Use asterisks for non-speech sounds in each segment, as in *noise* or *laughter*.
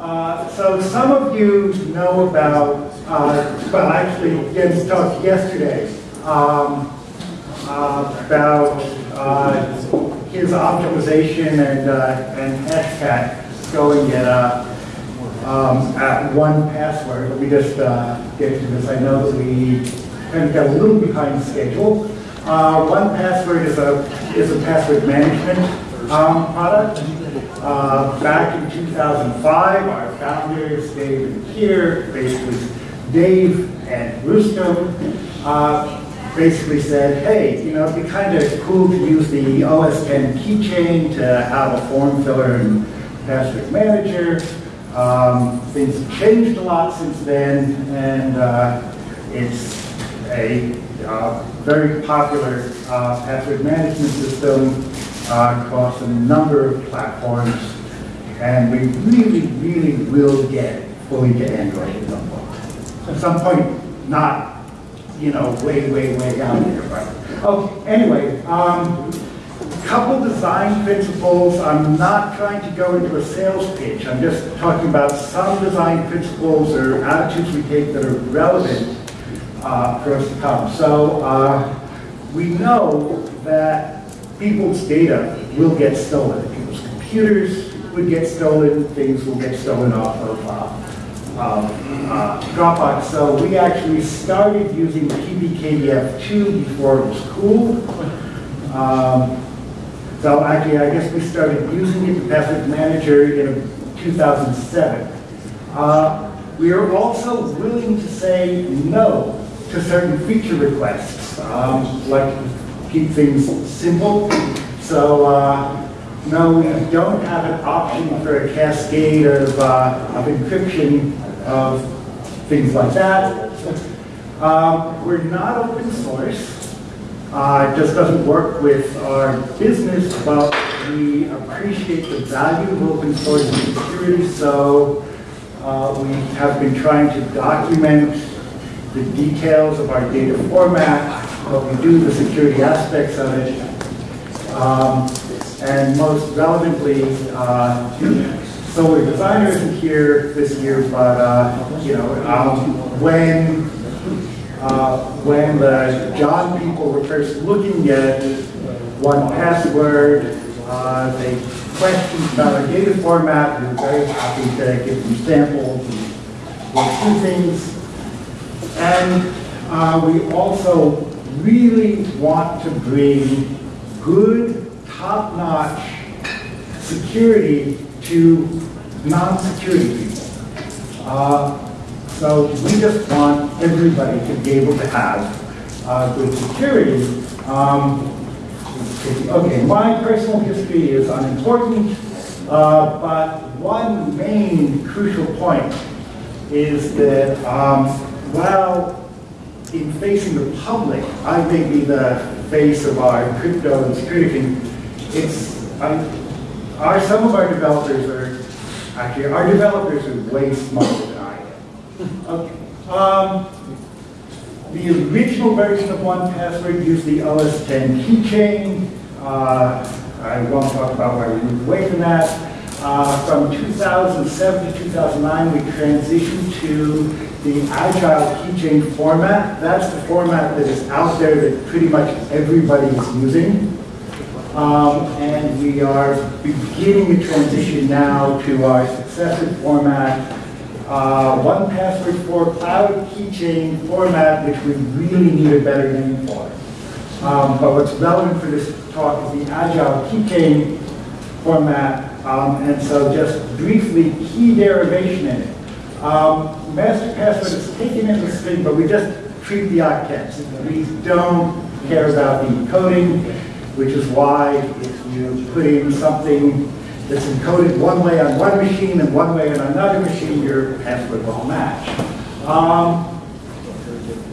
Uh, So some of you know about, uh, well, actually, Jens talked yesterday um, uh, about his optimization and uh, and hashcat going at uh, um, at one password. Let me just uh, get to this. I know that we kind of got a little behind schedule. One password is a is a password management um, product. Uh, Back in 2005, our founders, Dave and Kier, basically Dave and Roustem, uh, basically said, hey, you know, it'd be kind of cool to use the OS 10 keychain to have a form filler and password manager. Um, Things have changed a lot since then, and uh, it's a uh, very popular uh, password management system across a number of platforms, and we really, really will get fully to Android at some point. At some point, not, you know, way, way, way down there, but, okay, anyway, um, couple design principles. I'm not trying to go into a sales pitch. I'm just talking about some design principles or attitudes we take that are relevant uh, for us to come. So uh, we know that people's data will get stolen. People's computers would get stolen. Things will get stolen off of uh, um, uh, Dropbox. So we actually started using PBKDF2 before it was cool. Um, so actually, I guess we started using it, the password manager, in 2007. Uh, we are also willing to say no to certain feature requests, um, like keep things simple. So uh, no, we don't have an option for a cascade of, uh, of encryption of things like that. Um, we're not open source. Uh, it just doesn't work with our business, but we appreciate the value of open source and security, so uh, we have been trying to document the details of our data format, what we do, the security aspects of it, um, and most relevantly, uh, Solar Designer isn't here this year, but uh, you know, um, when uh, when the John people were first looking at one password, uh, they questioned about our data format. We were very happy to give them samples and work things. And uh, we also really want to bring good, top-notch security to non-security people. Uh, so we just want everybody to be able to have uh, good security. Um, okay, my personal history is unimportant, uh, but one main crucial point is that um, while in facing the public, I may be the face of our crypto and security, it's, um, our, some of our developers are, actually, our developers are way smarter than I am. Okay. Um, the original version of 1Password used the OS 10 keychain. Uh, I won't talk about why we moved away from that. Uh, from 2007 to 2009, we transitioned to the Agile keychain format. That's the format that is out there that pretty much everybody is using. Um, and we are beginning the transition now to our successive format, uh, 1Password for Cloud Keychain format, which we really need a better name for. Um, but what's relevant for this talk is the Agile Keychain format, um, and so just briefly, key derivation in it. Um, master password is taken in the string, but we just treat the octets. We don't care about the encoding, which is why if you put in something that's encoded one way on one machine and one way on another machine, your password will match. Um,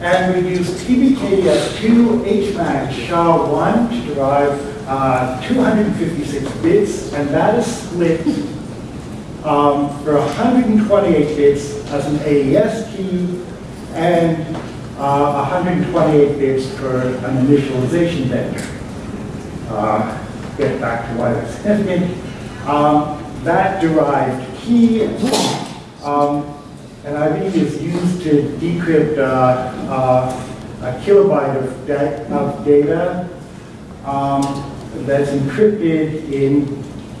and we use PBKDF2 HMAC SHA-1 to derive uh, 256 bits, and that is split um, for 128 bits as an AES key and uh, 128 bits for an initialization vector. Uh, get back to why that's significant. Um, that derived key, um, an IV is used to decrypt uh, uh, a kilobyte of, da of data um, that's encrypted in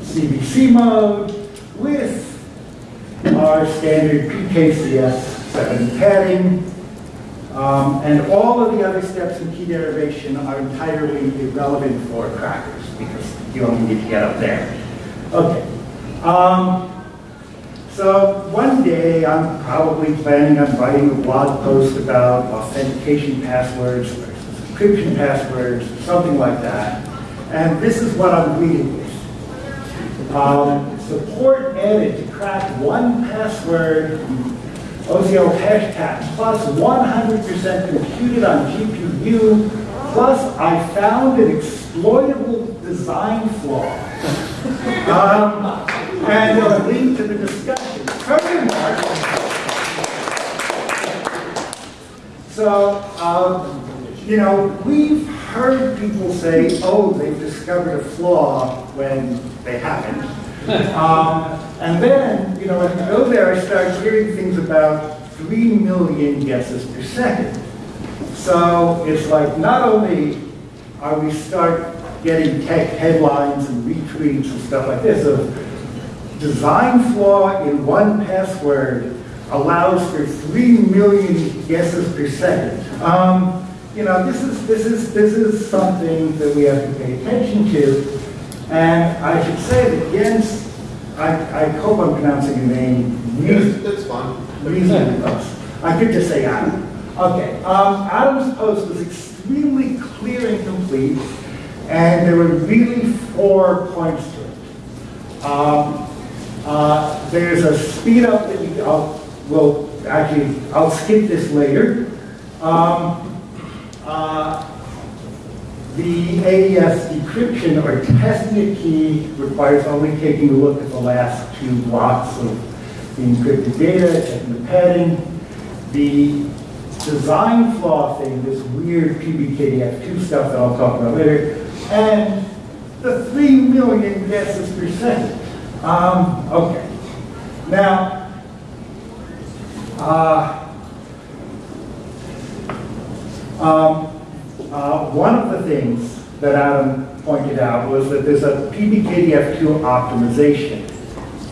CBC mode with our standard PKCS7 padding. Um, and all of the other steps in key derivation are entirely irrelevant for crackers because you only need to get up there. Okay. Um, so one day I'm probably planning on writing a blog post about authentication passwords encryption passwords, something like that. And this is what I'm reading with. Um, support added to crack one password OCL Hashcat plus 100% computed on GPU plus I found an exploitable design flaw. *laughs* Um, and link to the discussion. Furthermore, so, um, you know, we've heard people say, oh, they've discovered a flaw when they haven't. Um, and then, you know, as you go there, I start hearing things about 3 million guesses per second. So it's like not only are we start getting tech headlines and retweets and stuff like this of design flaw in one password allows for 3 million guesses per second. Um, you know, this is, this, is, this is something that we have to pay attention to. And I should say that Jens, I, I hope I'm pronouncing your name. Yes, that's fine. Reasonably close. I could just say atom. Okay, um, atom's post was extremely clear and complete, and there were really four points to it. Um, uh, there's a speed up that you, I'll, will actually, I'll skip this later. Um, uh, the AES decryption or testing a key requires only taking a look at the last two blocks of the encrypted data, checking the padding. The design flaw thing, this weird PBKDF2 stuff that I'll talk about later, and the 3 million guesses per second. Um, okay. Now, uh, um, uh, one of the things that atom pointed out was that there's a PBKDF2 optimization.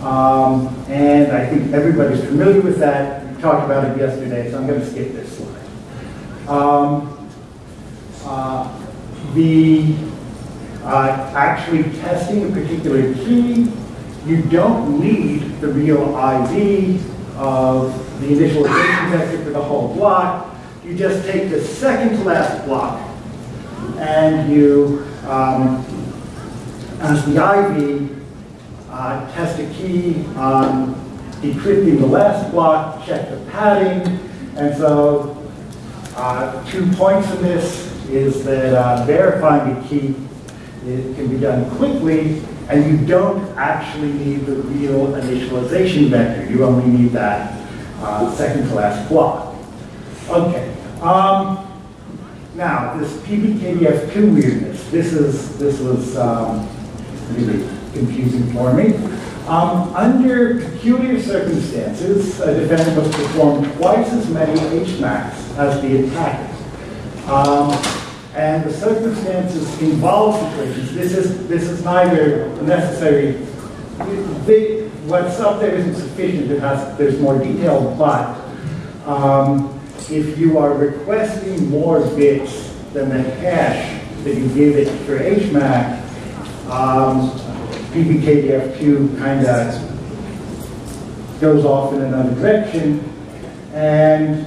Um, and I think everybody's familiar with that. We talked about it yesterday, so I'm going to skip this slide. Um, uh, the uh, actually testing a particular key, you don't need the real ID of the initialization vector for the whole block. You just take the second to last block and you, um, as the IV, uh, test a key on decrypting the last block, check the padding, and so uh, two points in this is that uh, verifying a key it can be done quickly, and you don't actually need the real initialization vector. You only need that uh, second to last block. Okay. Um, now, this PBKDF2 weirdness, this is this was um, really confusing for me. Um, under peculiar circumstances, a defendant must perform twice as many HMACs as the attacker. Um, and the circumstances involve situations. This is this is neither necessary. They, what's up there isn't sufficient. It has there's more detail, but um, if you are requesting more bits than the hash that you give it for HMAC, um, PBKDF2 kind of goes off in another direction. And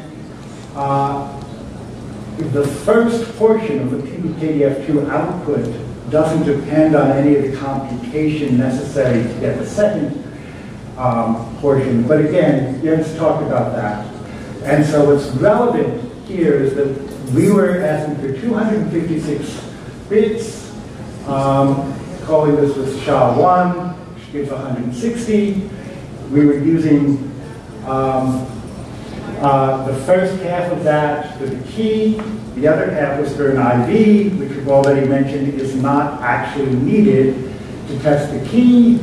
uh, the first portion of the PBKDF2 output doesn't depend on any of the computation necessary to get the second um, portion. But again, Jens talked about that. And so what's relevant here is that we were asking for 256 bits, um, calling this with SHA-1, which gives 160. We were using um, uh, the first half of that for the key. The other half was for an IV, which we've already mentioned is not actually needed to test the key.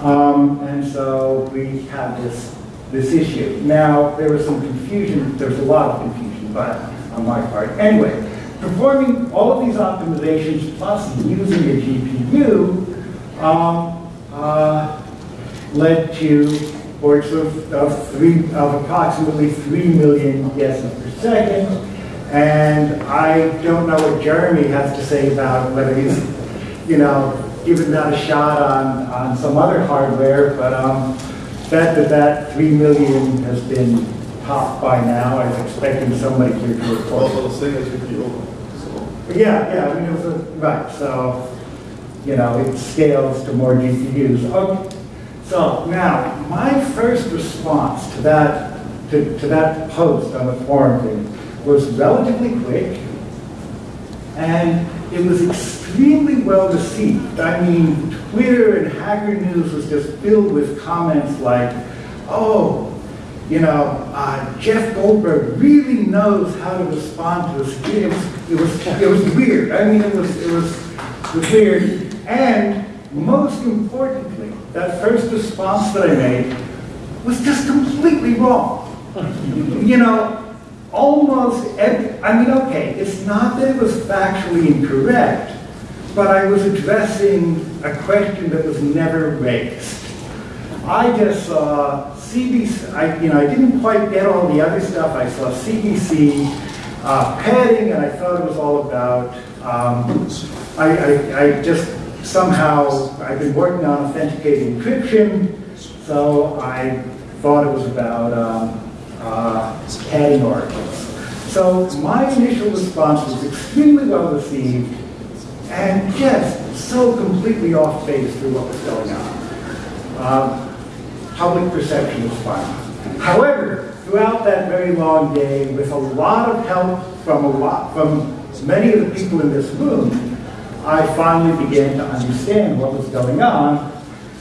Um, and so we have this, this issue. Now, there was some confusion, there was a lot of confusion, but on my part. Anyway, performing all of these optimizations plus using a GPU um, uh, led to works of, of, three, of approximately 3 million guesses per second. And I don't know what Jeremi has to say about whether he's, you know, given that a shot on, on some other hardware, but um, bet that that 3 million has been topped by now. I was expecting somebody here to report. Also, the same as GPU. So, yeah, yeah, I mean, it was a, right, so, you know, it scales to more GPUs. Okay. So now, my first response to that, to, to that post on the forum thing was relatively quick, and it was extremely well received. I mean, Twitter and Hacker News was just filled with comments like, oh, you know, uh, Jeff Goldberg really knows how to respond to this. It was, it was, it was weird. I mean, it was, it was, it was weird. And most importantly, that first response that I made was just completely wrong. *laughs* you know, almost every, I mean, okay, it's not that it was factually incorrect, but I was addressing a question that was never raised. I just saw CBC, I, you know, I didn't quite get all the other stuff. I saw CBC uh, padding, and I thought it was all about, um, I, I, I just somehow, I've been working on authenticated encryption, so I thought it was about um, uh, padding oracles. So my initial response was extremely well received, and just so completely off base through what was going on. Um, public perception was fine. However, throughout that very long day, with a lot of help from a lot from many of the people in this room, I finally began to understand what was going on.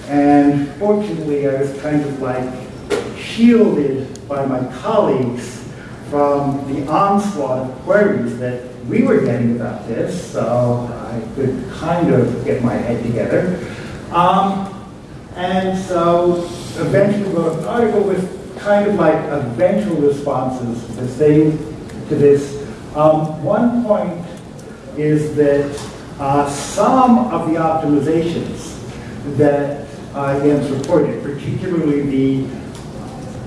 And fortunately, I was kind of like shielded by my colleagues from the onslaught of queries that we were getting about this, so I could kind of get my head together. Um, and so eventually wrote an article with kind of like eventual responses to to this. Um, one point is that uh, some of the optimizations that uh, Jens reported, particularly the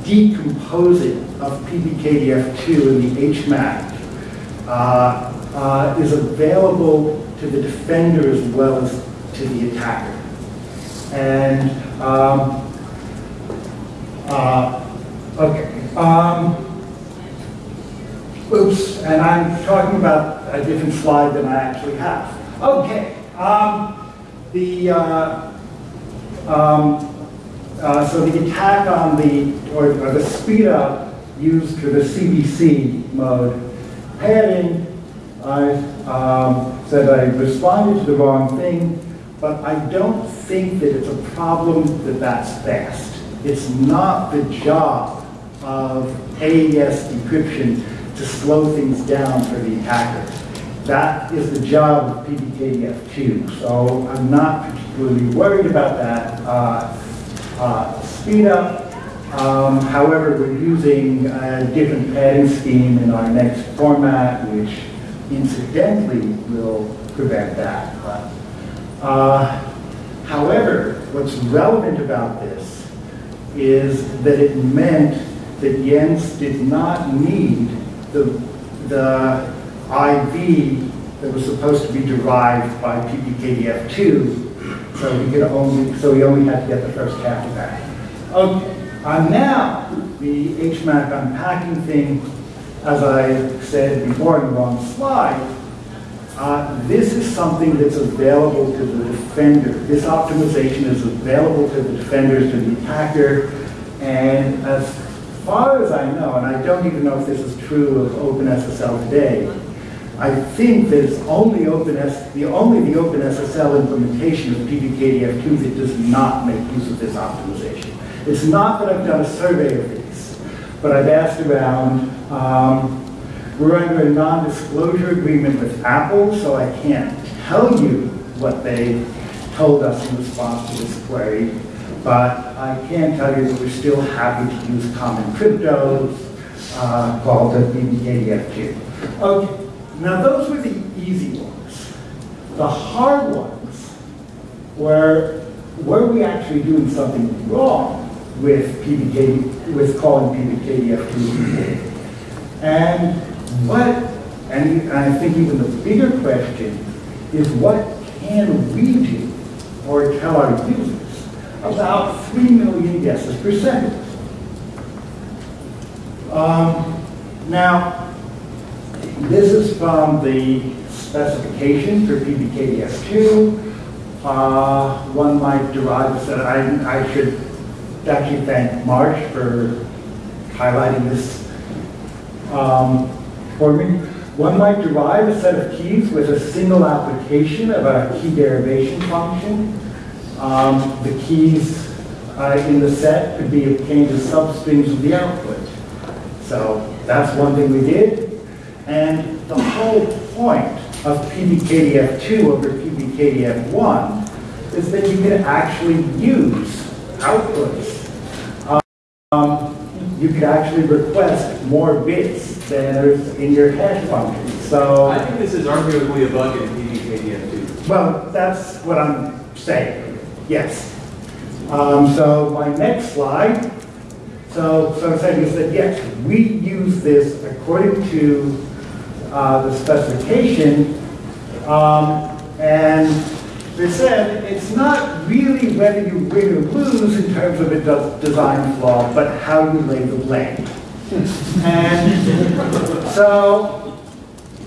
decomposing of PBKDF2 in the HMAC, uh, uh, is available to the defender as well as to the attacker. And um, uh, okay. Um, oops, and I'm talking about a different slide than I actually have. Okay. Um, the uh, um, uh, so the attack on the or, or, the speed up used for the CBC mode padding. I um, said I responded to the wrong thing, but I don't think that it's a problem that that's fast. It's not the job of AES encryption to slow things down for the attacker. That is the job of PBKDF2. So I'm not particularly worried about that uh, uh, speed up. Um, however, we're using a different padding scheme in our next format, which incidentally will prevent that. Uh, however, what's relevant about this is that it meant that Jens did not need the, the IV that was supposed to be derived by PBKDF2, so he could only, so he only had to get the first half of that. Okay, uh, now the HMAC unpacking thing, as I said before in the wrong slide, uh, this is something that's available to the defender. This optimization is available to the defenders, to the attacker, and as far as I know, and I don't even know if this is true of OpenSSL today, I think that it's only OpenS, the only the OpenSSL implementation of PBKDF2 that does not make use of this optimization. It's not that I've done a survey of these, but I've asked around. Um, we're under a non-disclosure agreement with Apple, so I can't tell you what they told us in response to this query. but I can tell you that we're still happy to use common cryptos uh, called the PBKDF2. Okay, now those were the easy ones. The hard ones were, were we actually doing something wrong with PBK, with calling PBKDF2? And what, and I think even the bigger question is what can we do or tell our users about 3 million guesses per second? Um, now, this is from the specification for PBKDF2. Uh, one might derive that I, I should actually thank Marsh for highlighting this um, for me. One might derive a set of keys with a single application of a key derivation function. Um, the keys uh, in the set could be obtained as substrings of the output. So that's one thing we did. And the whole point of PBKDF2 over PBKDF1 is that you can actually use outputs. Um, you could actually request more bits than are in your hash function. So, I think this is arguably a bug in PBKDF2. well, that's what I'm saying. Yes. Um, so my next slide. So, so I'm saying is that yes, we use this according to uh, the specification, um, and they said it's not really whether you win or lose in terms of a design flaw, but how you lay the blame. *laughs* and so,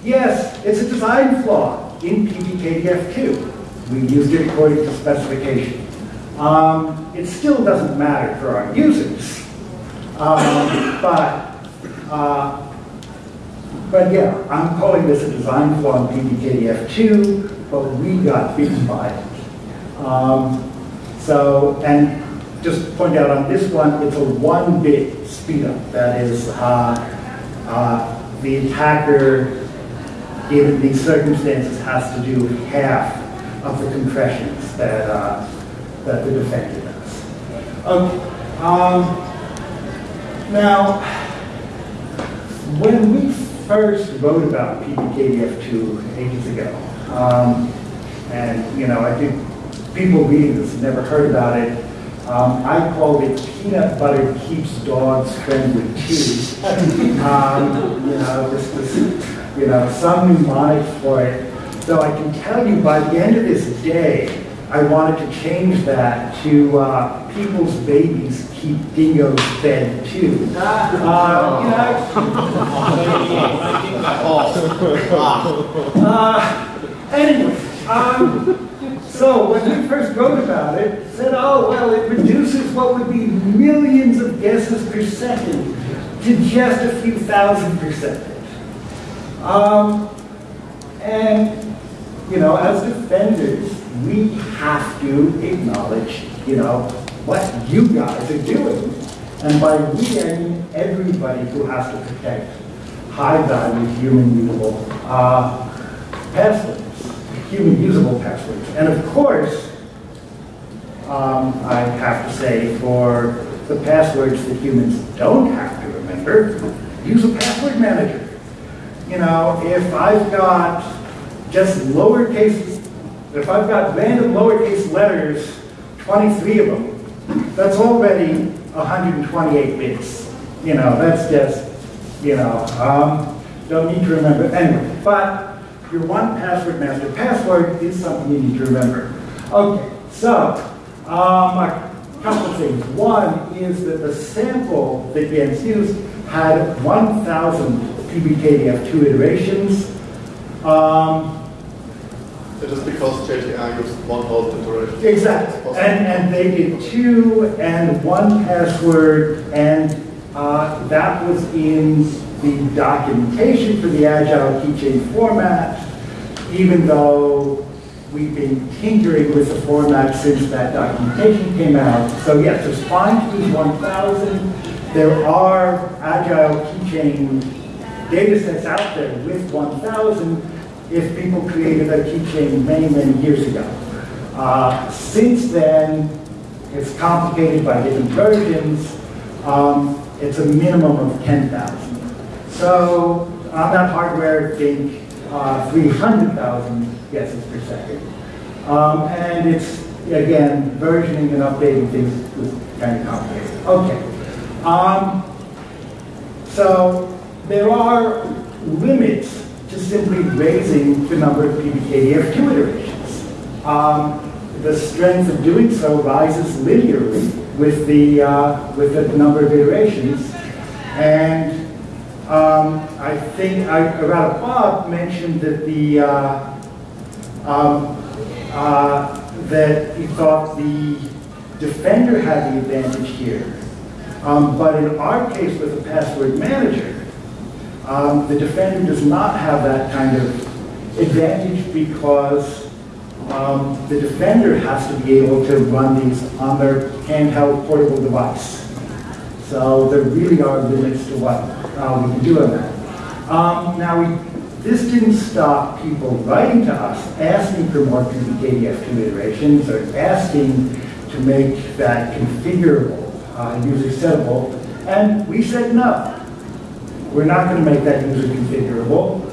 yes, it's a design flaw in PBKDF2. We used it according to specification. Um, it still doesn't matter for our users, um, but uh, but yeah, I'm calling this a design flaw in PBKDF2, but we got beaten by it. Um, so, and just point out on this one, it's a one-bit speed up. That is, uh, uh, the attacker, given these circumstances, has to do half of the compressions that, uh, that the defender does. Okay. Um, now, when we first wrote about PBKDF2 ages ago, um, and you know, I think people reading this have never heard about it. Um, I called it peanut butter keeps dogs friendly too. um, you know, this, this, you know, some mnemonic for it. So I can tell you by the end of this day, I wanted to change that to uh, people's babies keep dingoes fed too. Uh, you know, *laughs* *laughs* uh, anyway, um, so when we first wrote about it, said, oh, well, it reduces what would be millions of guesses per second to just a few thousand per second. Um, and, you know, as defenders, we have to acknowledge, you know, what you guys are doing. And by we, I mean everybody who has to protect high-value human usable uh, human usable passwords. And of course, um, I have to say, for the passwords that humans don't have to remember, use a password manager. You know, if I've got just lowercase, if I've got random lowercase letters, 23 of them, that's already 128 bits. You know, that's just, you know, um, don't need to remember. Anyway, but your one password master password is something you need to remember. Okay, so um, a couple of things. One is that the sample that Jens used had 1,000 PBKDF2 iterations. Um, That is because JTI used 1,000 iterations. Exactly. And, and they did two and one password, and uh, that was in the documentation for the Agile keychain format, even though we've been tinkering with the format since that documentation came out. So yes, fine to use 1,000. There are Agile keychain data sets out there with 1,000 if people created a keychain many, many years ago. Uh, since then, it's complicated by different versions, um, it's a minimum of 10,000. So on that hardware, think uh, 300,000 guesses per second. Um, and it's, again, versioning and updating things was kind of complicated. Okay. Um, so there are limits to simply raising the number of PBKDF2 iterations. Um, the strength of doing so rises linearly with the, uh, with the number of iterations. And um, I think, I, Bob mentioned that the, uh, um, uh, that he thought the defender had the advantage here. Um, but in our case with the password manager, um, the defender does not have that kind of advantage because um, the defender has to be able to run these on their handheld portable device. So there really are limits to what uh, we can do that. Um, now, we, this didn't stop people writing to us asking for more PBKDF2 iterations or asking to make that configurable uh, and user settable. And we said no. We're not going to make that user configurable.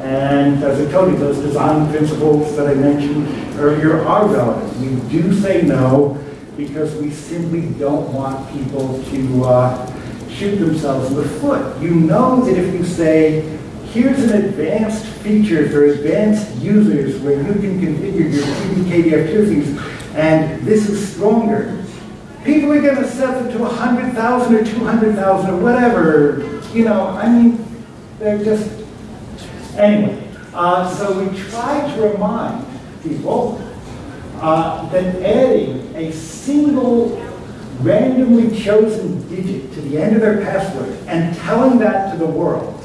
And as I told you, those design principles that I mentioned earlier are relevant. We do say no because we simply don't want people to uh, shoot themselves in the foot. You know that if you say, here's an advanced feature for advanced users where you can configure your PBKDF2 things, and this is stronger, people are going to set them to 100,000 or 200,000 or whatever. You know, I mean, they're just, anyway. Uh, so we try to remind people uh, that adding a single randomly chosen digit to the end of their password and telling that to the world,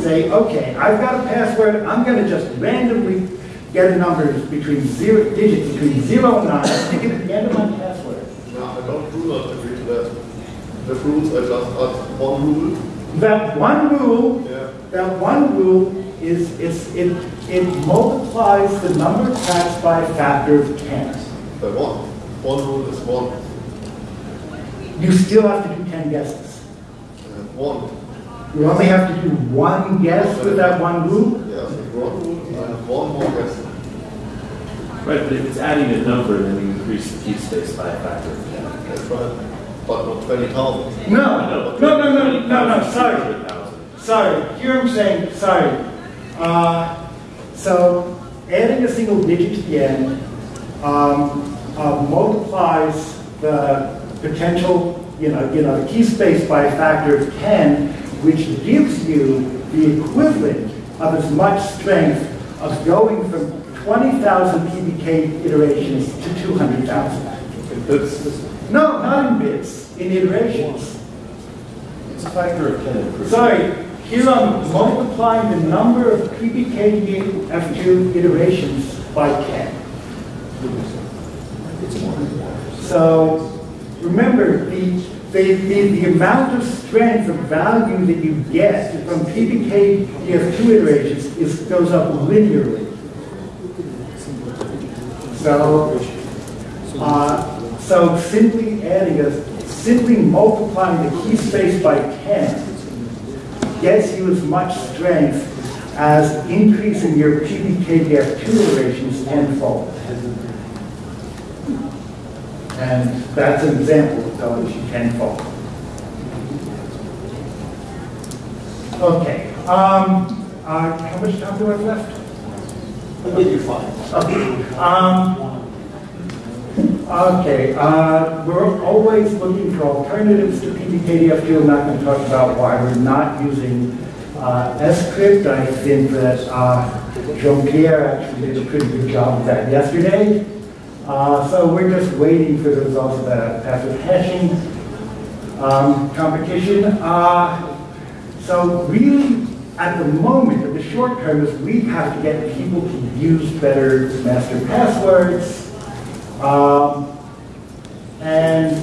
say, okay, I've got a password, I'm going to just randomly get a number between zero, digits between zero and nine, stick it at the end of my password. No, I don't do not agree to that. The rules are just one rule. That one rule, Yeah. that one rule is, is it, it multiplies the number of tracks by a factor of 10. By one. One rule is one. You still have to do 10 guesses. Uh, one. You only have to do one guess with that one rule? Yes, one one more guess. Right, but if it's adding a number, then you increase the key space by a factor of ten. That's right. But not 20,000. No, no, no, no, no, no, sorry. Sorry, here I'm saying, sorry. Uh, so adding a single digit to the end um, uh, multiplies the potential, you know, you know, the key space by a factor of 10, which gives you the equivalent of as much strength of going from 20,000 PBK iterations to 200,000. It's, No, not in bits, in iterations. It's a factor of ten. Sorry, here I'm multiplying the number of PBK F2 iterations by 10. So remember, the, the, the, the amount of strength of value that you get from PBK F2 iterations is, goes up linearly. So, uh, so simply adding a, simply multiplying the key space by 10 gets you as much strength as increasing your PBKDF2 iterations tenfold. And that's an example of telling you tenfold. Okay, um, uh, how much time do I have left? You're fine. Okay, um, okay, uh, we're always looking for alternatives to PBKDF2. I'm not going to talk about why we're not using uh, Scrypt. I think that uh, Jean-Pierre actually did a pretty good job of that yesterday. Uh, so we're just waiting for the results of that password hashing um, competition. Uh, so really, at the moment, in the short term, is we have to get people to use better master passwords. Um, and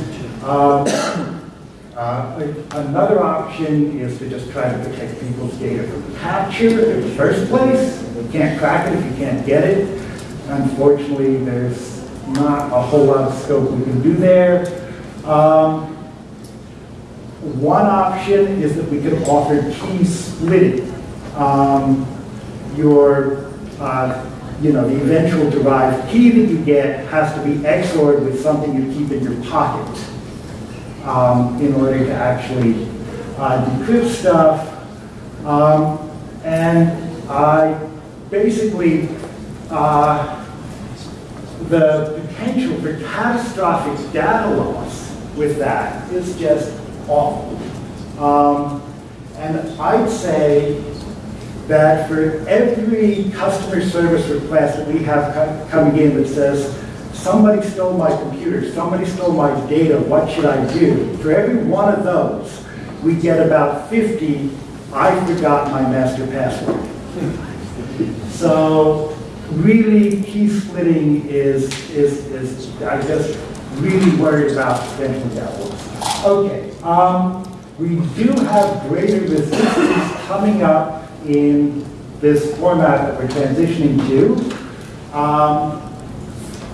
um, *coughs* uh, another option is to just try to protect people's data from capture in the first place. You can't crack it if you can't get it. Unfortunately, there's not a whole lot of scope we can do there. Um, One option is that we could offer key splitting. Um, Your, uh, you know, the eventual derived key that you get has to be XORed with something you keep in your pocket um, in order to actually uh, decrypt stuff. Um, And I basically, uh, the potential for catastrophic data loss with that is just awful. Um, And I'd say that for every customer service request that we have co- coming in that says, somebody stole my computer, somebody stole my data, what should I do? For every one of those, we get about 50, I forgot my master password. *laughs* So really, key splitting is, is, is, I just really worried about potential downloads. Okay, um, we do have greater resistance coming up in this format that we're transitioning to. Um,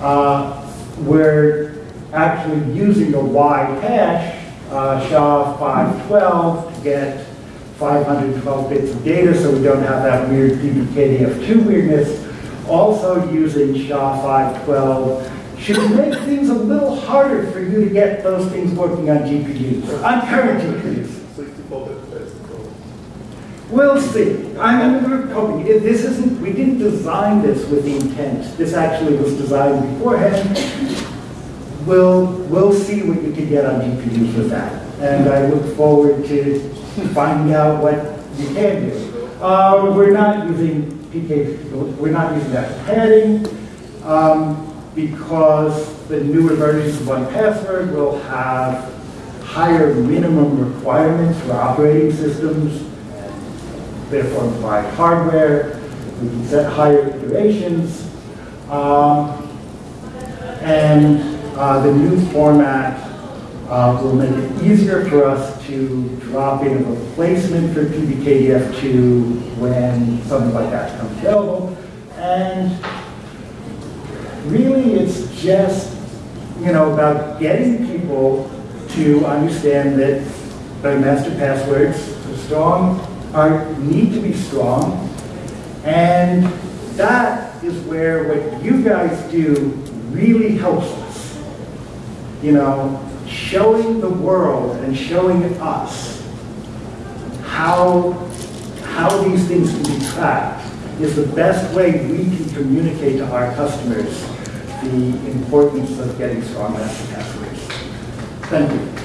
uh, we're actually using a Y hash, uh, SHA-512, to get 512 bits of data, so we don't have that weird PBKDF2 weirdness. Also using SHA-512 should make things a little harder for you to get those things working on GPUs, on current GPUs. 64 bit best. so- We'll see. I mean, we're hoping, this isn't, we didn't design this with the intent. This actually was designed beforehand. We'll, we'll see what you can get on GPUs with that. And I look forward to finding out what you can do. Uh, we're not using PK, we're not using that padding, um, because the newer versions of one password will have higher minimum requirements for operating systems, and therefore provide hardware. We can set higher iterations. Um, and uh, the new format uh, will make it easier for us to drop in a replacement for PBKDF2 when something like that becomes available. And really, it's just, you know, about getting people to understand that their master passwords are strong, are, need to be strong. And that is where what you guys do really helps us. You know, showing the world and showing us how, how these things can be tracked is the best way we can communicate to our customers the importance of getting strong master passwords. Thank you.